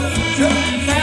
Just